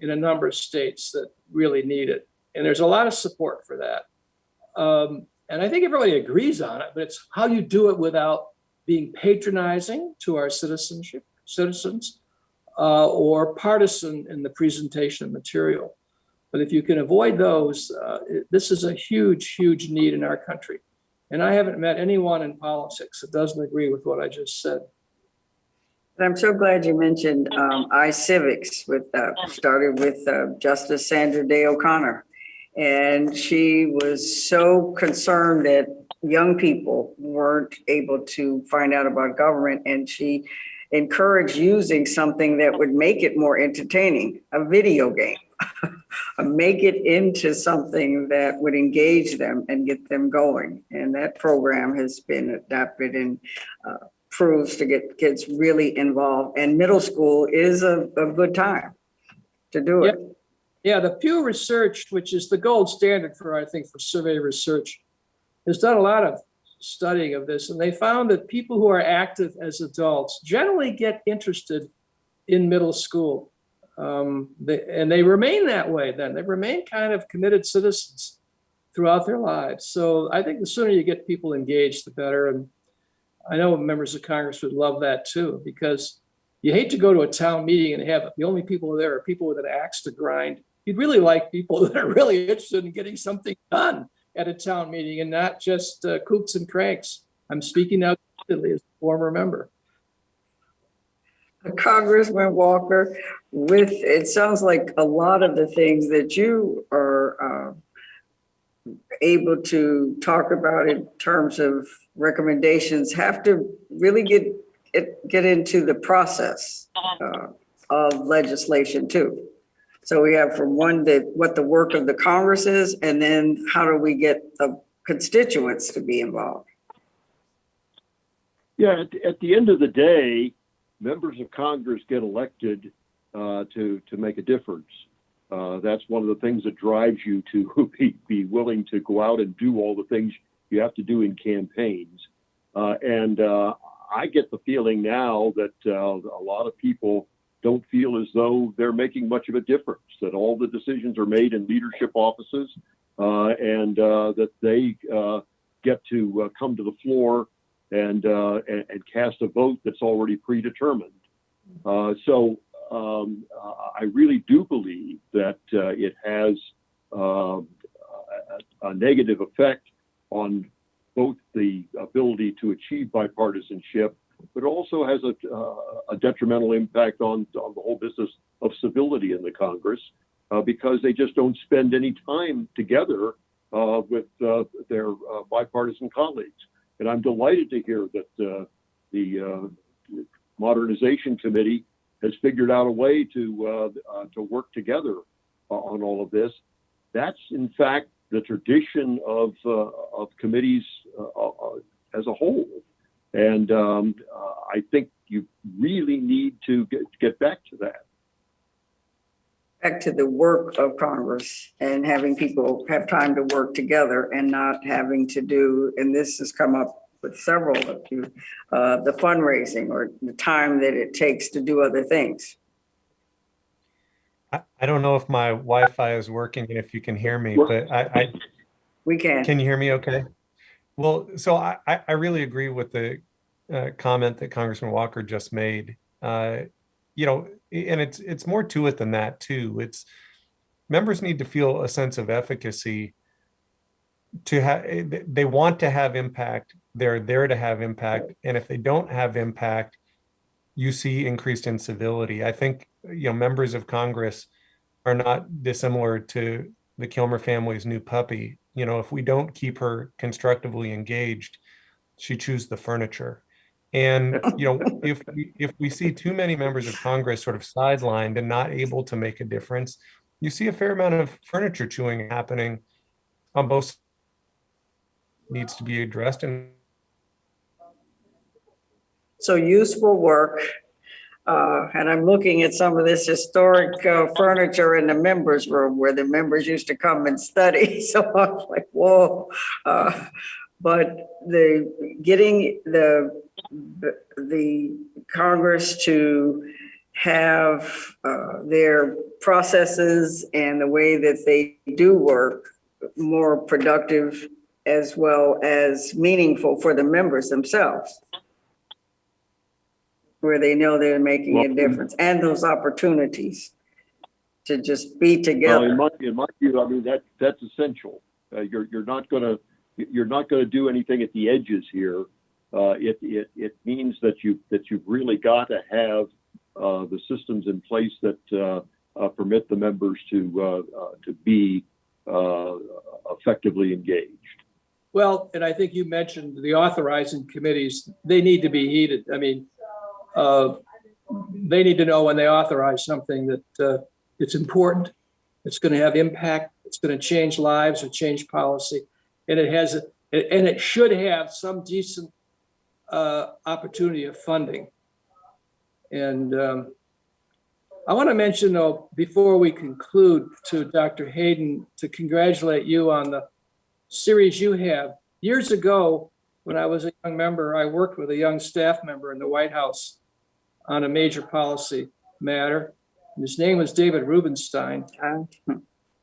in a number of states that really need it, and there's a lot of support for that. Um, and I think everybody agrees on it, but it's how you do it without being patronizing to our citizenship, citizens, uh, or partisan in the presentation of material. But if you can avoid those, uh, it- this is a huge, huge need in our country. And I haven't met anyone in politics that doesn't agree with what I just said. And I'm so glad you mentioned um, iCivics with, uh, started with uh, Justice Sandra Day O'Connor. And she was so concerned that young people weren't able to find out about government and she encouraged using something that would make it more entertaining, a video game. *laughs* Make it into something that would engage them and get them going. And that program has been adapted and uh, proves to get kids really involved. And middle school is a, a good time to do it. Yeah, the Pew Research, which is the gold standard for, I think, for survey research, has done a lot of studying of this, and they found that people who are active as adults generally get interested in middle school. Um, they, and they remain that way then. They remain kind of committed citizens throughout their lives. So I think the sooner you get people engaged, the better. And I know members of Congress would love that too, because you hate to go to a town meeting and have the only people there are people with an axe to grind. You'd really like people *laughs* that are really interested in getting something done at a town meeting and not just uh, kooks and cranks. I'm speaking now as a former member. Congressman Walker, with, it sounds like a lot of the things that you are uh, able to talk about in terms of recommendations have to really get, get into the process uh, of legislation too. So we have from one, that what the work of the Congress is, and then how do we get the constituents to be involved? Yeah, at, at the end of the day, members of Congress get elected uh, to to make a difference. Uh, that's one of the things that drives you to *laughs* be, be willing to go out and do all the things you have to do in campaigns. Uh, and uh, I get the feeling now that uh, a lot of people don't feel as though they're making much of a difference. That all the decisions are made in leadership offices, uh, and that they get to come to the floor and, uh, and, and cast a vote that's already predetermined. Uh, so um, I really do believe that uh, it has a, a, negative effect on both the ability to achieve bipartisanship, but also has a, a detrimental impact on, on the whole business of civility in the Congress uh, because they just don't spend any time together uh, with uh, their bipartisan colleagues. And I'm delighted to hear that uh, the uh, Modernization Committee has figured out a way to uh, uh to work together on all of this. That's in fact the tradition of uh, of committees uh, as a whole, and um, I think you really need to get, get back to that back to the work of Congress and having people have time to work together and not having to do, and this has come up with several of you, uh, the fundraising or the time that it takes to do other things. I, I don't know if my Wi-Fi is working and if you can hear me, but I, I We can. Can you hear me okay? Well, so I, I really agree with the uh, comment that Congressman Walker just made. Uh, you know, and it's it's more to it than that too. It's members need to feel a sense of efficacy to have they want to have impact. They're there to have impact. And if they don't have impact you see increased incivility. I think you know members of congress are not dissimilar to the kilmer family's new puppy. You know if we don't keep her constructively engaged she chews the furniture and *laughs* you know, if we, if we see too many members of Congress sort of sidelined and not able to make a difference, you see a fair amount of furniture chewing happening on both needs to be addressed and So useful work. Uh, and I'm looking at some of this historic uh, furniture in the members room where the members used to come and study. *laughs* So I'm like, whoa. Uh, but the, getting the, the Congress to have uh, their processes and the way that they do work more productive as well as meaningful for the members themselves where they know they're making a difference and those opportunities to just be Well, in together. my, in my view, I mean, that, that's essential. Uh, you're, you're not gonna, you're not gonna do anything at the edges here. Uh, it, it, it means that you, that you've really got to have, uh, the systems in place that, uh, uh, permit the members to, uh, uh, to be, effectively engaged. Well, and I think you mentioned the authorizing committees, they need to be heated. I mean, they need to know when they authorize something that it's important, it's going to have impact, it's going to change lives or change policy. And it has, and it should have some decent uh, opportunity of funding. And um, I want to mention though, before we conclude, to Dr. Hayden, to congratulate you on the series you have. Years ago, when I was a young member, I worked with a young staff member in the White House on a major policy matter. His name was David Rubenstein.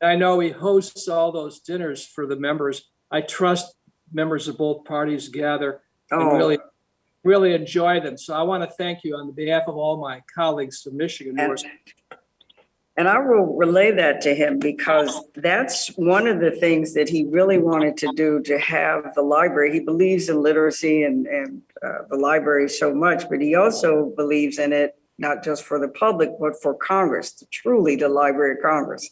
I know he hosts all those dinners for the members. I trust members of both parties gather and Oh, really, really enjoy them. So I want to thank you on behalf of all my colleagues from Michigan. who are and and I will relay that to him because that's one of the things that he really wanted to do to have the library. He believes in literacy and, and uh, the library so much, but he also believes in it, not just for the public, but for Congress, truly the Library of Congress.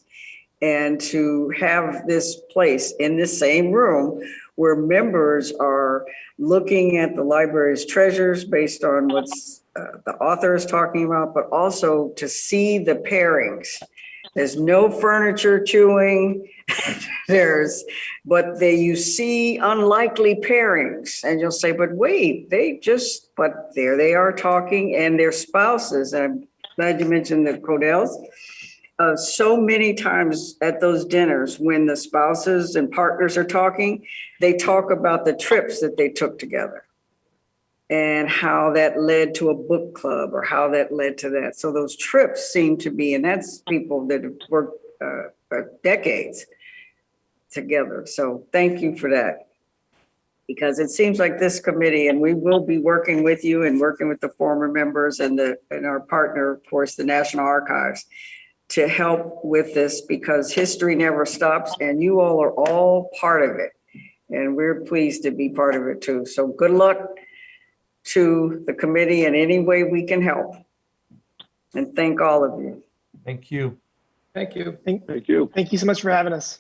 And to have this place in the same room where members are looking at the library's treasures based on what's uh, the author is talking about, but also to see the pairings. There's no furniture chewing. *laughs* There's, but they, you see unlikely pairings and you'll say, but wait, they just, but there they are talking and their spouses. I'm glad you mentioned the Codels. Uh, so many times at those dinners, when the spouses and partners are talking, they talk about the trips that they took together and how that led to a book club or how that led to that. So those trips seem to be, and that's people that have worked uh, for decades together. So thank you for that. Because it seems like this committee, and we will be working with you and working with the former members and the, and our partner, of course, the National Archives, to help with this because history never stops and you all are all part of it. And we're pleased to be part of it too. So good luck to the committee in any way we can help. And thank all of you. thank you. Thank you. Thank you. Thank you so much for having us.